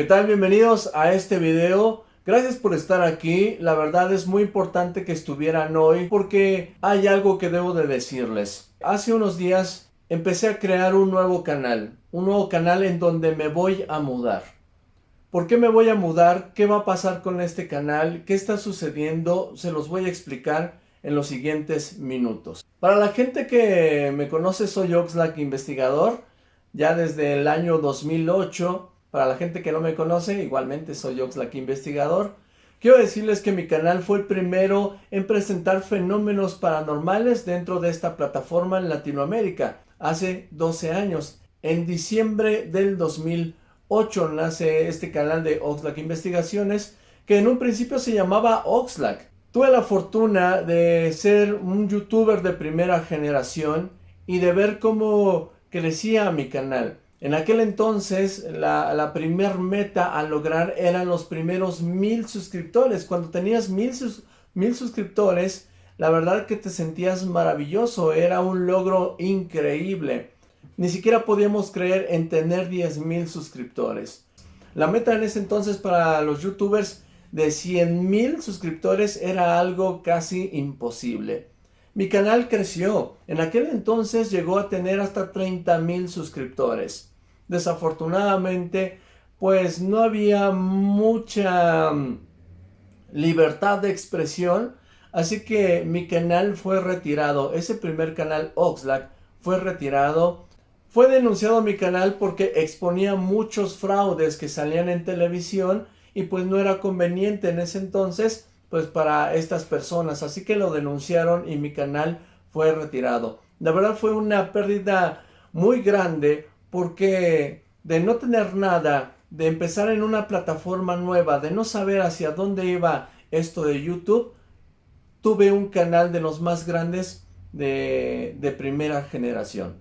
¿Qué tal? Bienvenidos a este video. Gracias por estar aquí. La verdad es muy importante que estuvieran hoy porque hay algo que debo de decirles. Hace unos días empecé a crear un nuevo canal. Un nuevo canal en donde me voy a mudar. ¿Por qué me voy a mudar? ¿Qué va a pasar con este canal? ¿Qué está sucediendo? Se los voy a explicar en los siguientes minutos. Para la gente que me conoce soy Oxlack Investigador. Ya desde el año 2008 para la gente que no me conoce, igualmente soy Oxlack Investigador. Quiero decirles que mi canal fue el primero en presentar fenómenos paranormales dentro de esta plataforma en Latinoamérica, hace 12 años. En diciembre del 2008 nace este canal de Oxlack Investigaciones, que en un principio se llamaba Oxlack. Tuve la fortuna de ser un youtuber de primera generación y de ver cómo crecía mi canal. En aquel entonces, la, la primer meta a lograr eran los primeros mil suscriptores. Cuando tenías mil, mil suscriptores, la verdad que te sentías maravilloso, era un logro increíble. Ni siquiera podíamos creer en tener 10 mil suscriptores. La meta en ese entonces para los youtubers de 100 mil suscriptores era algo casi imposible. Mi canal creció. En aquel entonces llegó a tener hasta 30 mil suscriptores desafortunadamente, pues no había mucha mm, libertad de expresión, así que mi canal fue retirado. Ese primer canal Oxlack fue retirado. Fue denunciado mi canal porque exponía muchos fraudes que salían en televisión y pues no era conveniente en ese entonces pues para estas personas, así que lo denunciaron y mi canal fue retirado. La verdad fue una pérdida muy grande porque de no tener nada, de empezar en una plataforma nueva, de no saber hacia dónde iba esto de YouTube, tuve un canal de los más grandes de, de primera generación.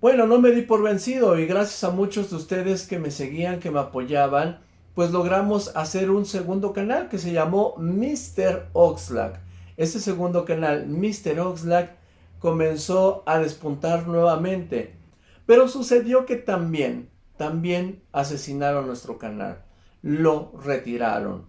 Bueno, no me di por vencido y gracias a muchos de ustedes que me seguían, que me apoyaban, pues logramos hacer un segundo canal que se llamó Mr. Oxlack. Este segundo canal, Mr. Oxlack, comenzó a despuntar nuevamente. Pero sucedió que también, también asesinaron nuestro canal. Lo retiraron.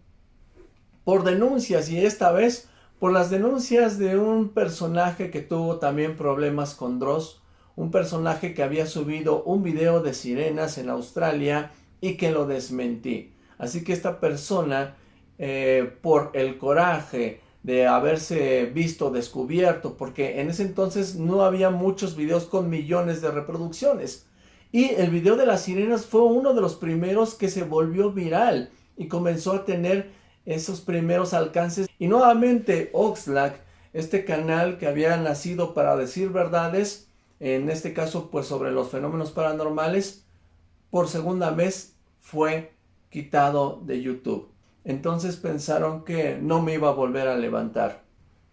Por denuncias y esta vez por las denuncias de un personaje que tuvo también problemas con Dross. Un personaje que había subido un video de sirenas en Australia y que lo desmentí. Así que esta persona, eh, por el coraje de haberse visto descubierto, porque en ese entonces no había muchos videos con millones de reproducciones. Y el video de las sirenas fue uno de los primeros que se volvió viral y comenzó a tener esos primeros alcances. Y nuevamente Oxlack, este canal que había nacido para decir verdades, en este caso pues sobre los fenómenos paranormales, por segunda vez fue quitado de YouTube. Entonces pensaron que no me iba a volver a levantar.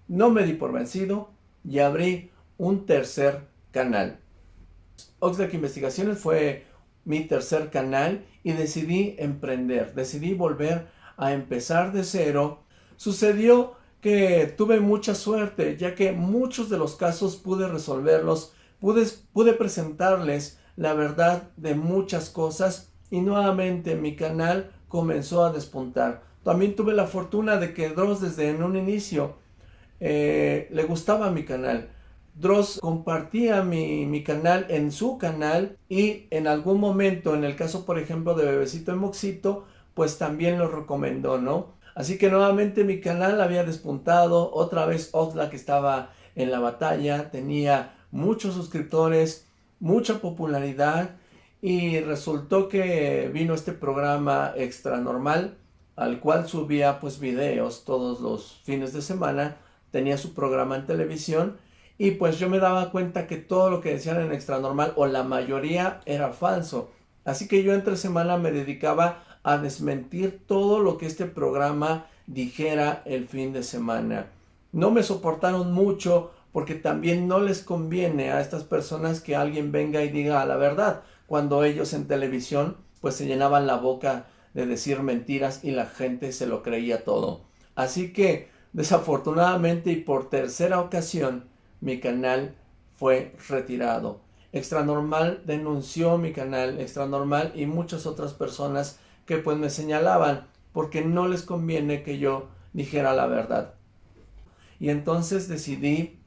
No me di por vencido y abrí un tercer canal. Oxlack Investigaciones fue mi tercer canal y decidí emprender, decidí volver a empezar de cero. Sucedió que tuve mucha suerte, ya que muchos de los casos pude resolverlos, pude, pude presentarles la verdad de muchas cosas y nuevamente mi canal comenzó a despuntar. También tuve la fortuna de que Dross desde un inicio eh, le gustaba mi canal. Dross compartía mi, mi, canal en su canal y en algún momento, en el caso por ejemplo de Bebecito y Moxito, pues también lo recomendó, ¿no? Así que nuevamente mi canal había despuntado, otra vez Oxlack estaba en la batalla, tenía muchos suscriptores, mucha popularidad y resultó que vino este programa extra normal al cual subía pues videos todos los fines de semana, tenía su programa en televisión y pues yo me daba cuenta que todo lo que decían en extra normal o la mayoría era falso. Así que yo entre semana me dedicaba a desmentir todo lo que este programa dijera el fin de semana. No me soportaron mucho porque también no les conviene a estas personas que alguien venga y diga la verdad cuando ellos en televisión pues se llenaban la boca de decir mentiras y la gente se lo creía todo. Así que desafortunadamente y por tercera ocasión mi canal fue retirado. Extra Normal denunció mi canal, Extra Normal y muchas otras personas que pues me señalaban porque no les conviene que yo dijera la verdad. Y entonces decidí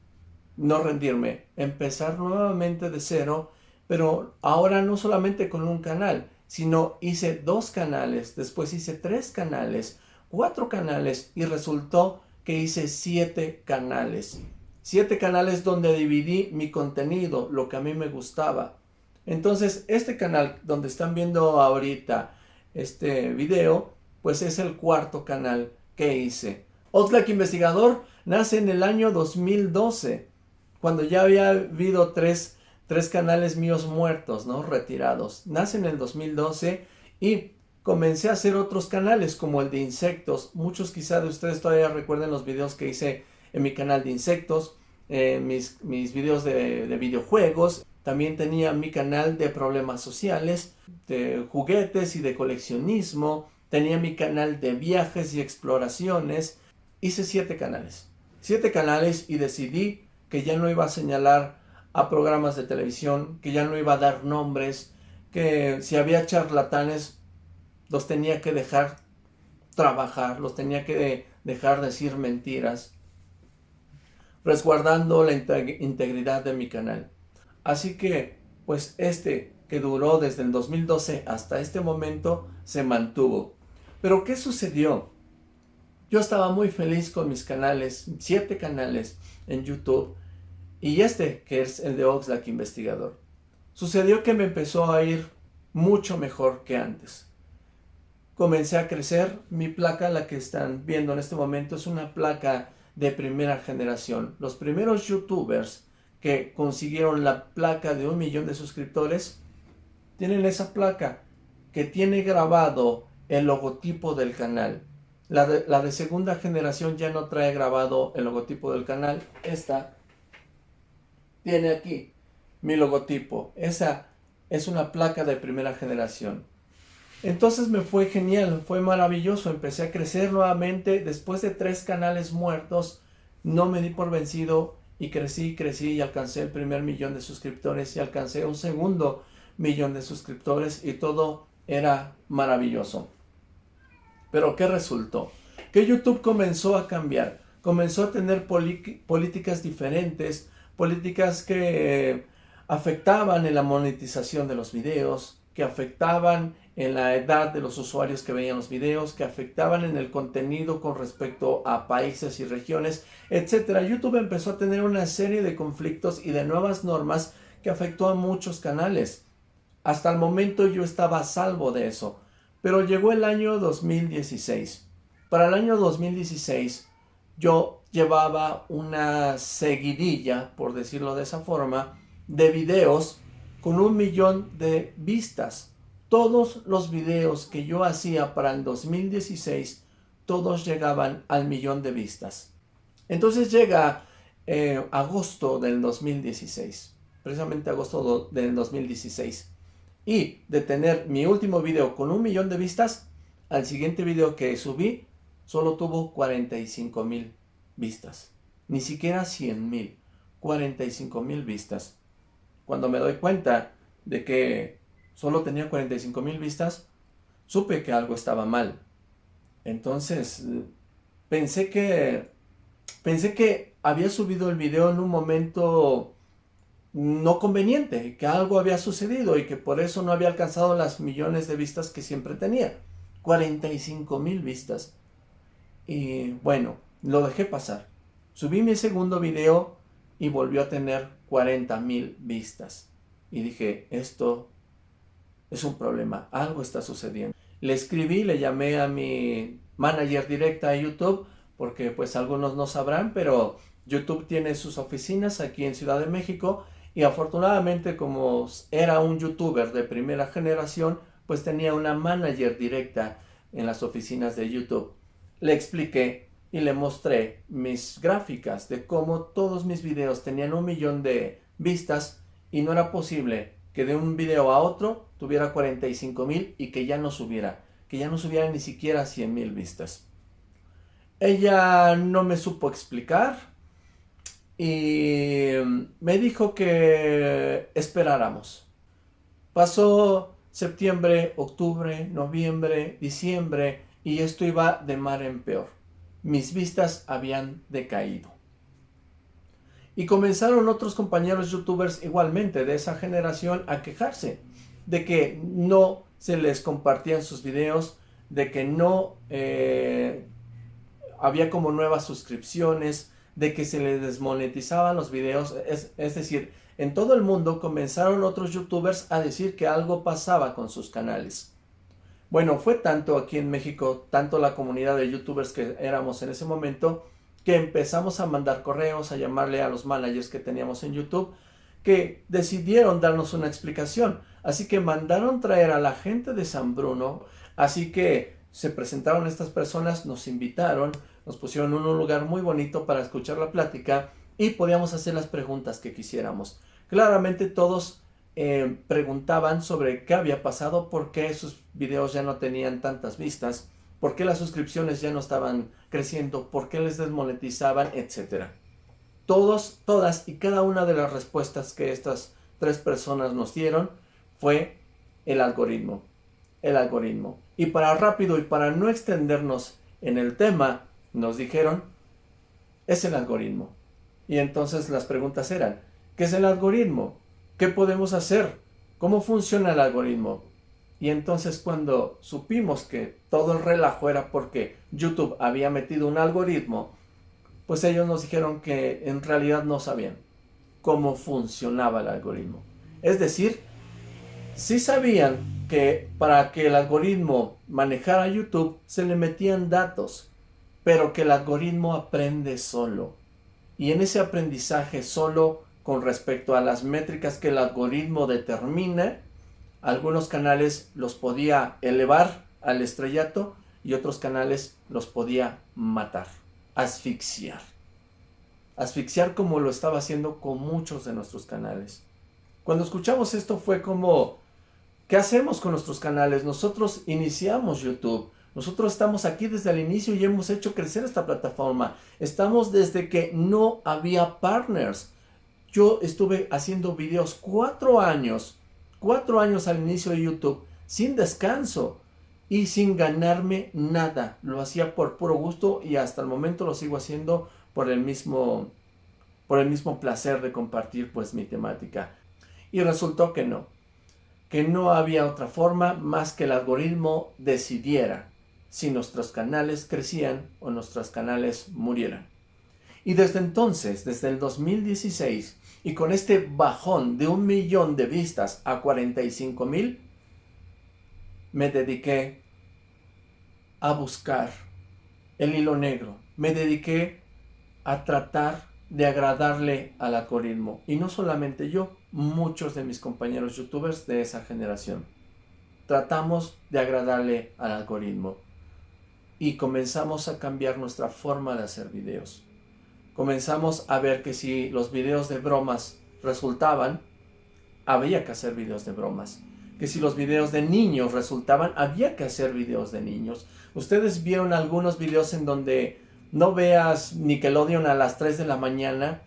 no rendirme, empezar nuevamente de cero, pero ahora no solamente con un canal, sino hice dos canales, después hice tres canales, cuatro canales y resultó que hice siete canales. Siete canales donde dividí mi contenido, lo que a mí me gustaba. Entonces, este canal donde están viendo ahorita este video, pues es el cuarto canal que hice. Oxlack Investigador nace en el año 2012, cuando ya había habido tres, tres canales míos muertos, ¿no? Retirados. Nace en el 2012 y comencé a hacer otros canales como el de insectos. Muchos quizá de ustedes todavía recuerden los videos que hice en mi canal de insectos, eh, mis, mis videos de, de videojuegos. También tenía mi canal de problemas sociales, de juguetes y de coleccionismo. Tenía mi canal de viajes y exploraciones. Hice siete canales. Siete canales y decidí que ya no iba a señalar a programas de televisión, que ya no iba a dar nombres, que si había charlatanes los tenía que dejar trabajar, los tenía que dejar decir mentiras, resguardando la integridad de mi canal. Así que, pues este que duró desde el 2012 hasta este momento, se mantuvo. Pero ¿qué sucedió? Yo estaba muy feliz con mis canales, siete canales en YouTube, y este, que es el de Oxlack Investigador. Sucedió que me empezó a ir mucho mejor que antes comencé a crecer. Mi placa, la que están viendo en este momento, es una placa de primera generación. Los primeros youtubers que consiguieron la placa de un millón de suscriptores tienen esa placa que tiene grabado el logotipo del canal. La de, la de segunda generación ya no trae grabado el logotipo del canal. Esta tiene aquí mi logotipo. Esa es una placa de primera generación. Entonces me fue genial, fue maravilloso, empecé a crecer nuevamente, después de tres canales muertos, no me di por vencido y crecí, crecí y alcancé el primer millón de suscriptores y alcancé un segundo millón de suscriptores y todo era maravilloso. Pero ¿qué resultó? Que YouTube comenzó a cambiar, comenzó a tener políticas diferentes, políticas que afectaban en la monetización de los videos, que afectaban en la edad de los usuarios que veían los videos, que afectaban en el contenido con respecto a países y regiones, etc. YouTube empezó a tener una serie de conflictos y de nuevas normas que afectó a muchos canales. Hasta el momento yo estaba a salvo de eso, pero llegó el año 2016. Para el año 2016 yo llevaba una seguidilla, por decirlo de esa forma, de videos con un millón de vistas. Todos los videos que yo hacía para el 2016, todos llegaban al millón de vistas. Entonces llega eh, agosto del 2016, precisamente agosto del 2016. Y de tener mi último video con un millón de vistas, al siguiente video que subí, solo tuvo 45 mil vistas. Ni siquiera 100 mil, 45 mil vistas. Cuando me doy cuenta de que solo tenía 45 mil vistas, supe que algo estaba mal. Entonces, pensé que, pensé que había subido el video en un momento no conveniente, que algo había sucedido y que por eso no había alcanzado las millones de vistas que siempre tenía. 45 mil vistas. Y bueno, lo dejé pasar. Subí mi segundo video y volvió a tener 40 mil vistas. Y dije, esto es un problema, algo está sucediendo. Le escribí, le llamé a mi manager directa a YouTube, porque pues algunos no sabrán, pero YouTube tiene sus oficinas aquí en Ciudad de México y afortunadamente como era un youtuber de primera generación, pues tenía una manager directa en las oficinas de YouTube. Le expliqué y le mostré mis gráficas de cómo todos mis videos tenían un millón de vistas y no era posible que de un video a otro tuviera 45 mil y que ya no subiera, que ya no subiera ni siquiera 100 mil vistas. Ella no me supo explicar y me dijo que esperáramos. Pasó septiembre, octubre, noviembre, diciembre, y esto iba de mar en peor. Mis vistas habían decaído. Y comenzaron otros compañeros youtubers igualmente de esa generación a quejarse de que no se les compartían sus videos, de que no eh, había como nuevas suscripciones, de que se les desmonetizaban los videos, es, es decir, en todo el mundo comenzaron otros youtubers a decir que algo pasaba con sus canales. Bueno, fue tanto aquí en México, tanto la comunidad de youtubers que éramos en ese momento, que empezamos a mandar correos, a llamarle a los managers que teníamos en YouTube, que decidieron darnos una explicación. Así que mandaron traer a la gente de San Bruno, así que se presentaron estas personas, nos invitaron, nos pusieron en un lugar muy bonito para escuchar la plática y podíamos hacer las preguntas que quisiéramos. Claramente todos eh, preguntaban sobre qué había pasado, por qué sus videos ya no tenían tantas vistas, por qué las suscripciones ya no estaban creciendo, por qué les desmonetizaban, etc. Todos, todas y cada una de las respuestas que estas tres personas nos dieron fue el algoritmo. El algoritmo. Y para rápido y para no extendernos en el tema, nos dijeron, es el algoritmo. Y entonces las preguntas eran, ¿qué es el algoritmo? ¿Qué podemos hacer? ¿Cómo funciona el algoritmo? Y entonces cuando supimos que todo el relajo era porque YouTube había metido un algoritmo, pues ellos nos dijeron que en realidad no sabían cómo funcionaba el algoritmo. Es decir, sí sabían que para que el algoritmo manejara YouTube se le metían datos, pero que el algoritmo aprende solo. Y en ese aprendizaje solo con respecto a las métricas que el algoritmo determina, algunos canales los podía elevar al estrellato y otros canales los podía matar, asfixiar. Asfixiar como lo estaba haciendo con muchos de nuestros canales. Cuando escuchamos esto fue como, ¿qué hacemos con nuestros canales? Nosotros iniciamos YouTube, nosotros estamos aquí desde el inicio y hemos hecho crecer esta plataforma. Estamos desde que no había partners. Yo estuve haciendo videos cuatro años, cuatro años al inicio de YouTube, sin descanso y sin ganarme nada. Lo hacía por puro gusto y hasta el momento lo sigo haciendo por el mismo, por el mismo placer de compartir pues mi temática. Y resultó que no, que no había otra forma más que el algoritmo decidiera si nuestros canales crecían o nuestros canales murieran. Y desde entonces, desde el 2016, y con este bajón de un millón de vistas a 45 mil, me dediqué a buscar el hilo negro. Me dediqué a tratar de agradarle al algoritmo. Y no solamente yo, muchos de mis compañeros youtubers de esa generación. Tratamos de agradarle al algoritmo. Y comenzamos a cambiar nuestra forma de hacer videos comenzamos a ver que si los videos de bromas resultaban, había que hacer videos de bromas. Que si los videos de niños resultaban, había que hacer videos de niños. Ustedes vieron algunos videos en donde no veas Nickelodeon a las 3 de la mañana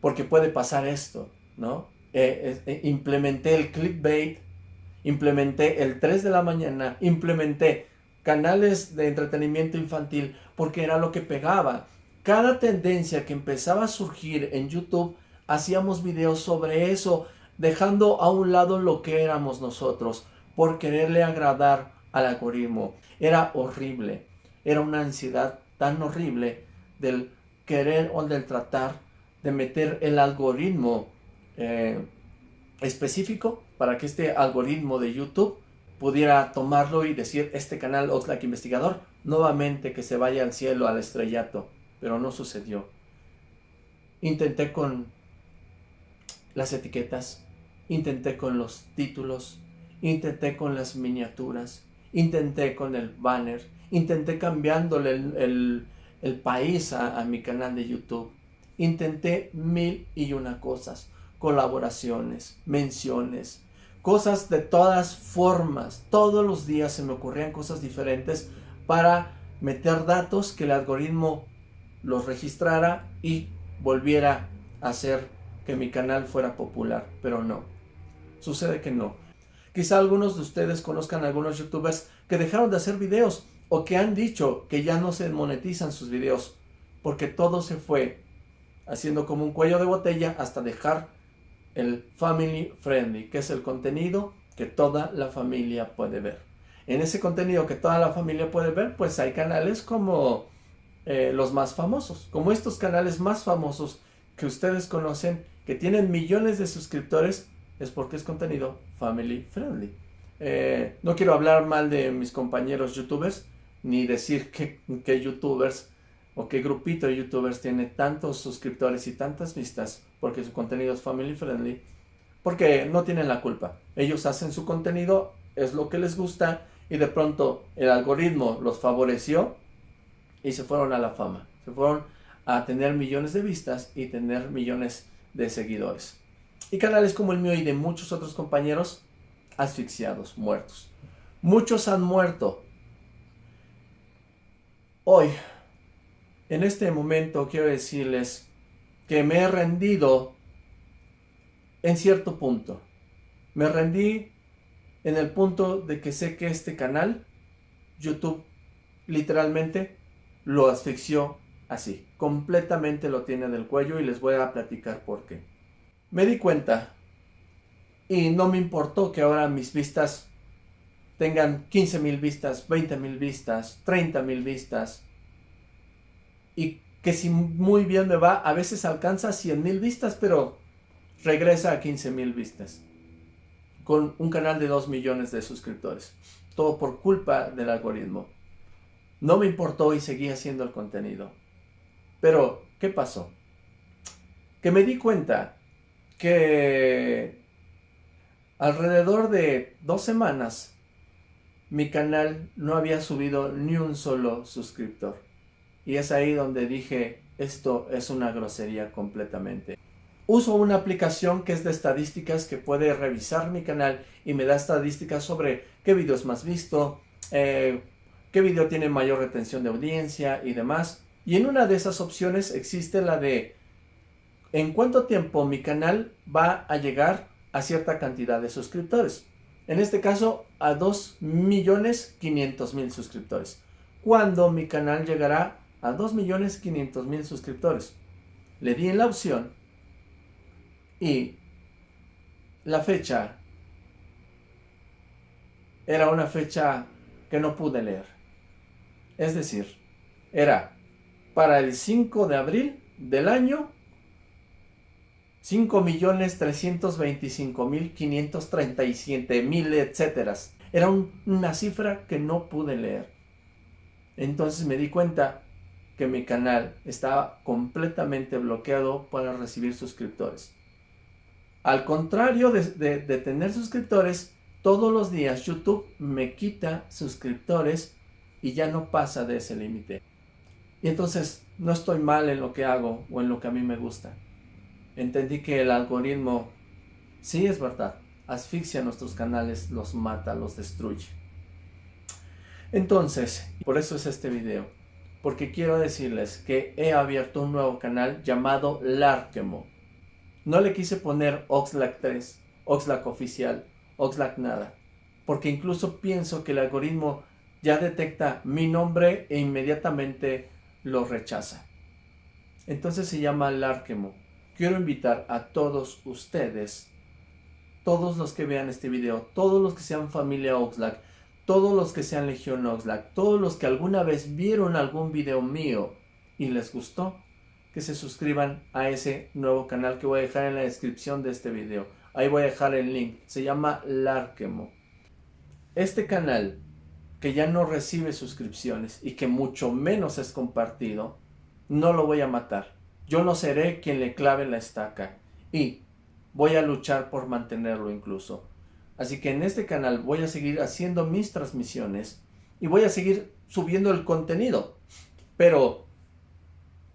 porque puede pasar esto, ¿no? Eh, eh, implementé el clickbait, implementé el 3 de la mañana, implementé canales de entretenimiento infantil porque era lo que pegaba cada tendencia que empezaba a surgir en YouTube, hacíamos videos sobre eso, dejando a un lado lo que éramos nosotros, por quererle agradar al algoritmo. Era horrible, era una ansiedad tan horrible del querer o del tratar de meter el algoritmo eh, específico para que este algoritmo de YouTube pudiera tomarlo y decir este canal Oxlack Investigador nuevamente que se vaya al cielo, al estrellato pero no sucedió. Intenté con las etiquetas, intenté con los títulos, intenté con las miniaturas, intenté con el banner, intenté cambiándole el, país a, a mi canal de YouTube. Intenté mil y una cosas, colaboraciones, menciones, cosas de todas formas. Todos los días se me ocurrían cosas diferentes para meter datos que el algoritmo los registrara y volviera a hacer que mi canal fuera popular, pero no. Sucede que no. Quizá algunos de ustedes conozcan a algunos youtubers que dejaron de hacer videos o que han dicho que ya no se monetizan sus videos porque todo se fue haciendo como un cuello de botella hasta dejar el family friendly, que es el contenido que toda la familia puede ver. En ese contenido que toda la familia puede ver, pues hay canales como eh, los más famosos, como estos canales más famosos que ustedes conocen, que tienen millones de suscriptores, es porque es contenido family friendly. Eh, no quiero hablar mal de mis compañeros youtubers, ni decir que, que youtubers o qué grupito de youtubers tiene tantos suscriptores y tantas vistas porque su contenido es family friendly, porque no tienen la culpa. Ellos hacen su contenido, es lo que les gusta y de pronto el algoritmo los favoreció y se fueron a la fama. Se fueron a tener millones de vistas y tener millones de seguidores. Y canales como el mío y de muchos otros compañeros asfixiados, muertos. Muchos han muerto. Hoy en este momento quiero decirles que me he rendido en cierto punto. Me rendí en el punto de que sé que este canal, YouTube, literalmente lo asfixió así. Completamente lo tiene del cuello y les voy a platicar por qué. Me di cuenta y no me importó que ahora mis vistas tengan 15 mil vistas, 20 mil vistas, 30 mil vistas, y que si muy bien me va, a veces alcanza 100 mil vistas, pero regresa a 15 mil vistas. Con un canal de 2 millones de suscriptores. Todo por culpa del algoritmo. No me importó y seguí haciendo el contenido. Pero, ¿qué pasó? Que me di cuenta que alrededor de dos semanas mi canal no había subido ni un solo suscriptor. Y es ahí donde dije, esto es una grosería completamente. Uso una aplicación que es de estadísticas que puede revisar mi canal y me da estadísticas sobre qué video es más visto, eh, qué video tiene mayor retención de audiencia y demás. Y en una de esas opciones existe la de en cuánto tiempo mi canal va a llegar a cierta cantidad de suscriptores. En este caso a 2.500.000 suscriptores. Cuando mi canal llegará a 2.500.000 suscriptores. Le di en la opción y la fecha era una fecha que no pude leer. Es decir, era para el 5 de abril del año 5.325.537.000, etcétera. Era una cifra que no pude leer. Entonces me di cuenta que mi canal está completamente bloqueado para recibir suscriptores. Al contrario de, tener suscriptores, todos los días YouTube me quita suscriptores y ya no pasa de ese límite. Y entonces no estoy mal en lo que hago o en lo que a mí me gusta. Entendí que el algoritmo, sí es verdad, asfixia nuestros canales, los mata, los destruye. Entonces, por eso es este video porque quiero decirles que he abierto un nuevo canal llamado Larkemo. No le quise poner Oxlack 3, Oxlack oficial, Oxlack nada, porque incluso pienso que el algoritmo ya detecta mi nombre e inmediatamente lo rechaza. Entonces se llama Larkemo. Quiero invitar a todos ustedes, todos los que vean este video, todos los que sean familia Oxlack, todos los que sean Legión Oxlack, todos los que alguna vez vieron algún video mío y les gustó, que se suscriban a ese nuevo canal que voy a dejar en la descripción de este video. Ahí voy a dejar el link. Se llama Larkemo. Este canal, que ya no recibe suscripciones y que mucho menos es compartido, no lo voy a matar. Yo no seré quien le clave la estaca y voy a luchar por mantenerlo incluso. Así que en este canal voy a seguir haciendo mis transmisiones y voy a seguir subiendo el contenido. Pero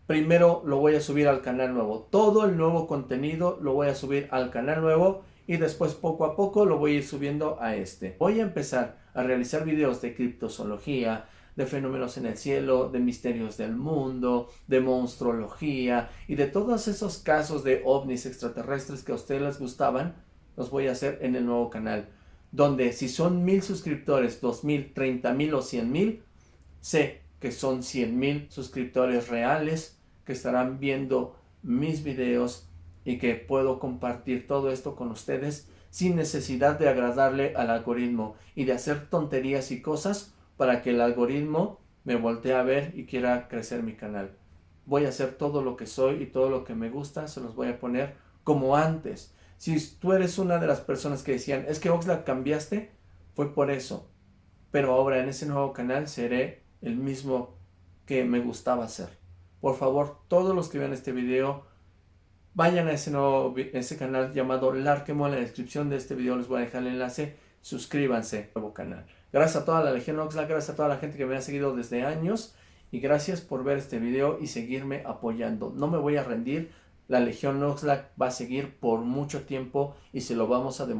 primero lo voy a subir al canal nuevo. Todo el nuevo contenido lo voy a subir al canal nuevo y después poco a poco lo voy a ir subiendo a este. Voy a empezar a realizar videos de criptozoología, de fenómenos en el cielo, de misterios del mundo, de monstruología y de todos esos casos de ovnis extraterrestres que a ustedes les gustaban los voy a hacer en el nuevo canal. donde si son mil suscriptores, dos mil, treinta mil o cien mil, sé que son cien mil suscriptores reales que estarán viendo mis videos y que puedo compartir todo esto con ustedes sin necesidad de agradarle al algoritmo y de hacer tonterías y cosas para que el algoritmo me voltee a ver y quiera crecer mi canal. Voy a hacer todo lo que soy y todo lo que me gusta, se los voy a poner como antes. Si tú eres una de las personas que decían, es que Oxlack cambiaste, fue por eso. Pero ahora en ese nuevo canal seré el mismo que me gustaba hacer. Por favor, todos los que vean este video, vayan a ese nuevo ese canal llamado Larkemo. En la descripción de este video les voy a dejar el enlace. Suscríbanse al nuevo canal. Gracias a toda la Legión Oxlack, gracias a toda la gente que me ha seguido desde años. Y gracias por ver este video y seguirme apoyando. No me voy a rendir. La Legión Oxlack va a seguir por mucho tiempo y se lo vamos a demostrar.